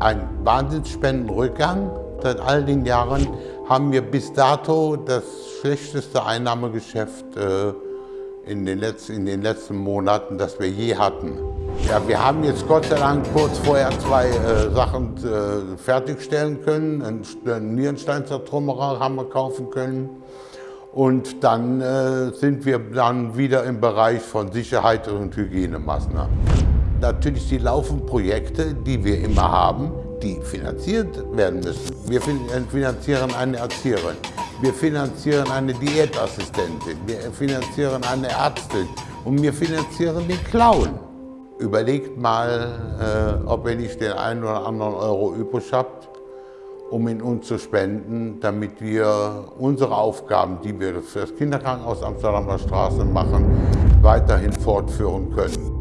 ein Wahnsinnsspendenrückgang. Seit all den Jahren haben wir bis dato das schlechteste Einnahmegeschäft äh, in, den letzten, in den letzten Monaten, das wir je hatten. Ja, wir haben jetzt Gott sei Dank kurz vorher zwei äh, Sachen äh, fertigstellen können. Einen, einen Nierensteinzertrümmerer haben wir kaufen können. Und dann äh, sind wir dann wieder im Bereich von Sicherheit und Hygienemaßnahmen. Natürlich die laufenden Projekte, die wir immer haben, die finanziert werden müssen. Wir finanzieren eine Erzieherin, wir finanzieren eine Diätassistentin, wir finanzieren eine Ärztin und wir finanzieren den Clown. Überlegt mal, äh, ob ihr nicht den einen oder anderen Euro übrig habt, um ihn uns zu spenden, damit wir unsere Aufgaben, die wir für das Kinderkrankenhaus Amsterdamer Straße machen, weiterhin fortführen können.